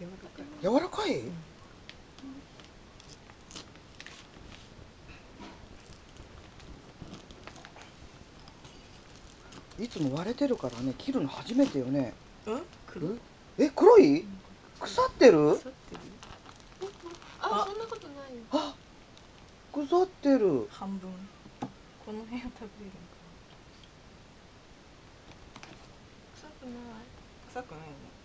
柔らかい？柔らかい、いつも割れてるからね切るの初めてよね。うん黒？え黒い？腐ってる？腐ってる。ああ。そんなことないあ腐ってる。半分。この辺を食べれるんか臭くない？臭くないよね。